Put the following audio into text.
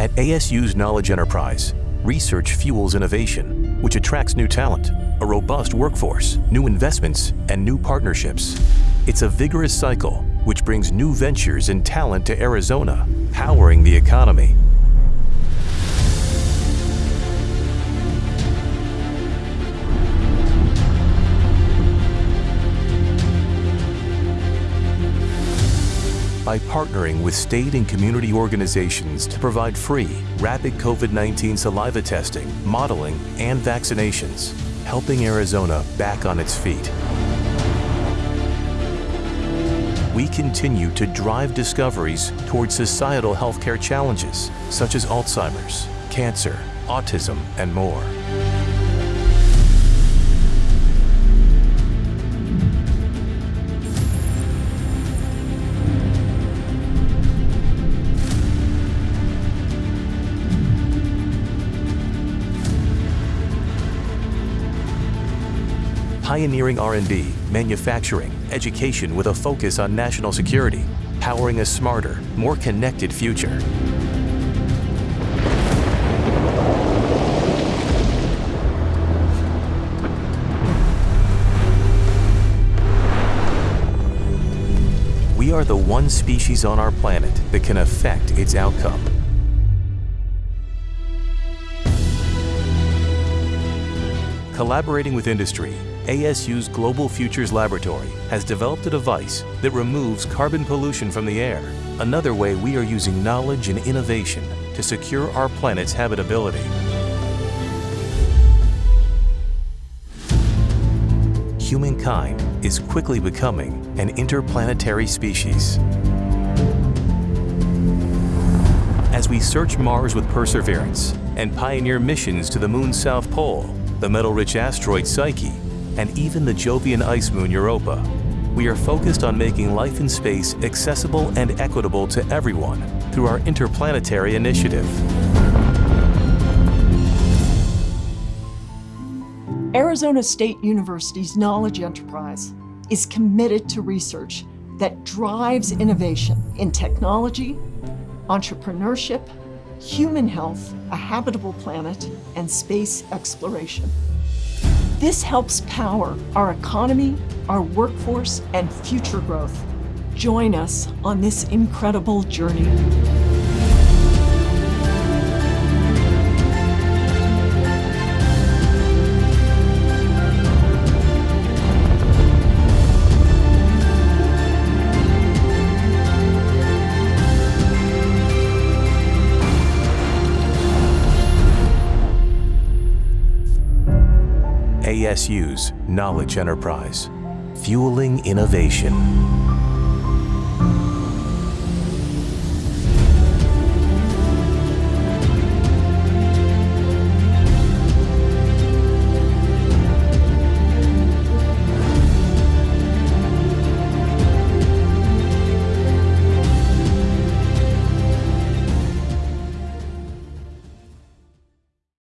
At ASU's Knowledge Enterprise, research fuels innovation, which attracts new talent, a robust workforce, new investments, and new partnerships. It's a vigorous cycle which brings new ventures and talent to Arizona, powering the economy. By partnering with state and community organizations to provide free, rapid COVID-19 saliva testing, modeling, and vaccinations, helping Arizona back on its feet. We continue to drive discoveries towards societal healthcare challenges such as Alzheimer's, cancer, autism, and more. Pioneering R&D, manufacturing, education with a focus on national security, powering a smarter, more connected future. We are the one species on our planet that can affect its outcome. Collaborating with industry, ASU's Global Futures Laboratory has developed a device that removes carbon pollution from the air, another way we are using knowledge and innovation to secure our planet's habitability. Humankind is quickly becoming an interplanetary species. As we search Mars with Perseverance and pioneer missions to the Moon's South Pole, the metal-rich asteroid Psyche, and even the Jovian ice moon Europa. We are focused on making life in space accessible and equitable to everyone through our interplanetary initiative. Arizona State University's Knowledge Enterprise is committed to research that drives innovation in technology, entrepreneurship, human health, a habitable planet, and space exploration. This helps power our economy, our workforce, and future growth. Join us on this incredible journey. ASU's Knowledge Enterprise, fueling innovation.